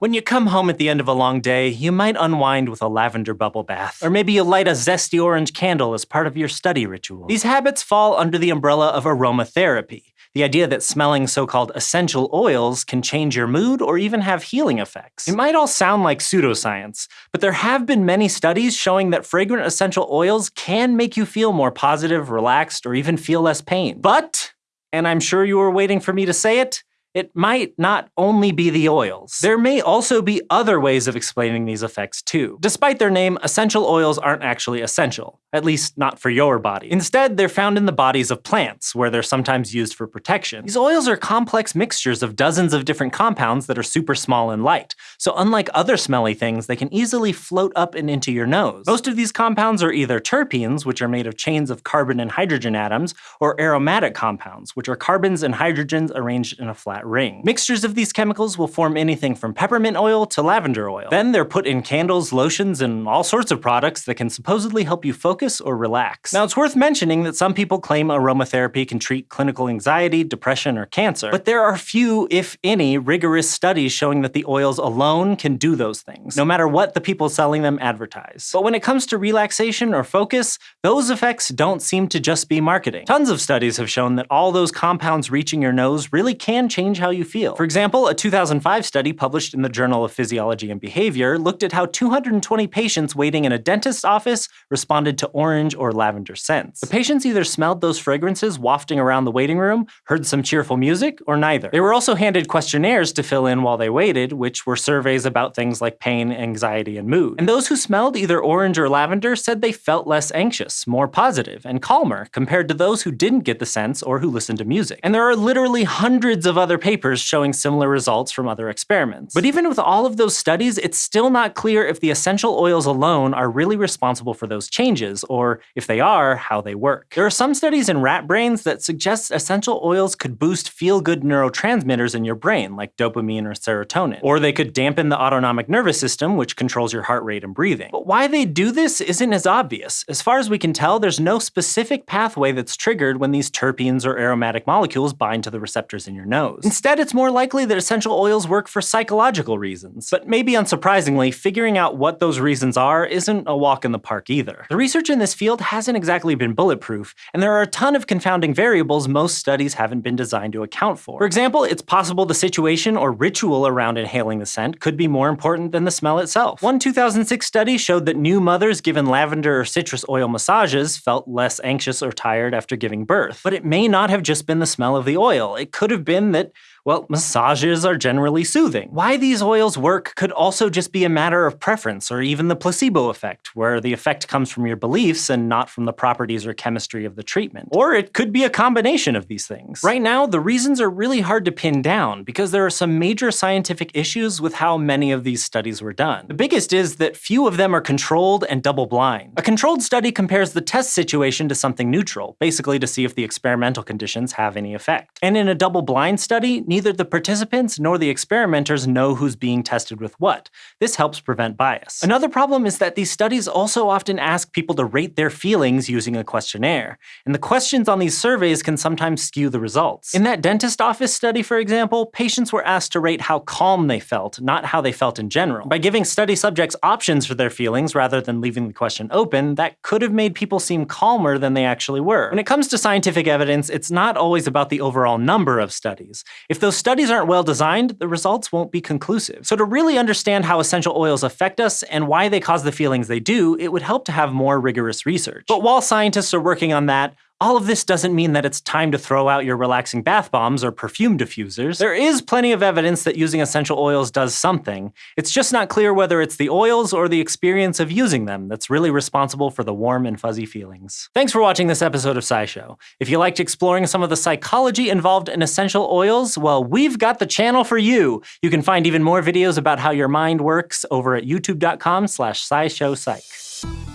When you come home at the end of a long day, you might unwind with a lavender bubble bath. Or maybe you light a zesty orange candle as part of your study ritual. These habits fall under the umbrella of aromatherapy, the idea that smelling so-called essential oils can change your mood or even have healing effects. It might all sound like pseudoscience, but there have been many studies showing that fragrant essential oils can make you feel more positive, relaxed, or even feel less pain. But, and I'm sure you were waiting for me to say it, it might not only be the oils. There may also be other ways of explaining these effects too. Despite their name, essential oils aren't actually essential, at least not for your body. Instead, they're found in the bodies of plants, where they're sometimes used for protection. These oils are complex mixtures of dozens of different compounds that are super small and light, so unlike other smelly things, they can easily float up and into your nose. Most of these compounds are either terpenes, which are made of chains of carbon and hydrogen atoms, or aromatic compounds, which are carbons and hydrogens arranged in a flat ring. Mixtures of these chemicals will form anything from peppermint oil to lavender oil. Then they're put in candles, lotions, and all sorts of products that can supposedly help you focus or relax. Now it's worth mentioning that some people claim aromatherapy can treat clinical anxiety, depression, or cancer, but there are few, if any, rigorous studies showing that the oils alone can do those things, no matter what the people selling them advertise. But when it comes to relaxation or focus, those effects don't seem to just be marketing. Tons of studies have shown that all those compounds reaching your nose really can change how you feel. For example, a 2005 study published in the Journal of Physiology and Behavior looked at how 220 patients waiting in a dentist's office responded to orange or lavender scents. The patients either smelled those fragrances wafting around the waiting room, heard some cheerful music, or neither. They were also handed questionnaires to fill in while they waited, which were surveys about things like pain, anxiety, and mood. And those who smelled either orange or lavender said they felt less anxious, more positive, and calmer compared to those who didn't get the scents or who listened to music. And there are literally hundreds of other papers showing similar results from other experiments. But even with all of those studies, it's still not clear if the essential oils alone are really responsible for those changes, or if they are, how they work. There are some studies in rat brains that suggest essential oils could boost feel-good neurotransmitters in your brain, like dopamine or serotonin. Or they could dampen the autonomic nervous system, which controls your heart rate and breathing. But why they do this isn't as obvious. As far as we can tell, there's no specific pathway that's triggered when these terpenes or aromatic molecules bind to the receptors in your nose. Instead, it's more likely that essential oils work for psychological reasons. But maybe unsurprisingly, figuring out what those reasons are isn't a walk in the park either. The research in this field hasn't exactly been bulletproof, and there are a ton of confounding variables most studies haven't been designed to account for. For example, it's possible the situation or ritual around inhaling the scent could be more important than the smell itself. One 2006 study showed that new mothers given lavender or citrus oil massages felt less anxious or tired after giving birth. But it may not have just been the smell of the oil. It could have been that well, massages are generally soothing. Why these oils work could also just be a matter of preference or even the placebo effect, where the effect comes from your beliefs and not from the properties or chemistry of the treatment. Or it could be a combination of these things. Right now, the reasons are really hard to pin down because there are some major scientific issues with how many of these studies were done. The biggest is that few of them are controlled and double-blind. A controlled study compares the test situation to something neutral, basically to see if the experimental conditions have any effect. And in a double-blind study, neither the participants nor the experimenters know who's being tested with what. This helps prevent bias. Another problem is that these studies also often ask people to rate their feelings using a questionnaire, and the questions on these surveys can sometimes skew the results. In that dentist office study, for example, patients were asked to rate how calm they felt, not how they felt in general. By giving study subjects options for their feelings rather than leaving the question open, that could have made people seem calmer than they actually were. When it comes to scientific evidence, it's not always about the overall number of studies. If those studies aren't well designed, the results won't be conclusive. So to really understand how essential oils affect us and why they cause the feelings they do, it would help to have more rigorous research. But while scientists are working on that, all of this doesn't mean that it's time to throw out your relaxing bath bombs or perfume diffusers. There is plenty of evidence that using essential oils does something. It's just not clear whether it's the oils or the experience of using them that's really responsible for the warm and fuzzy feelings. Thanks for watching this episode of SciShow. If you liked exploring some of the psychology involved in essential oils, well, we've got the channel for you. You can find even more videos about how your mind works over at youtube.com slash scishowpsych.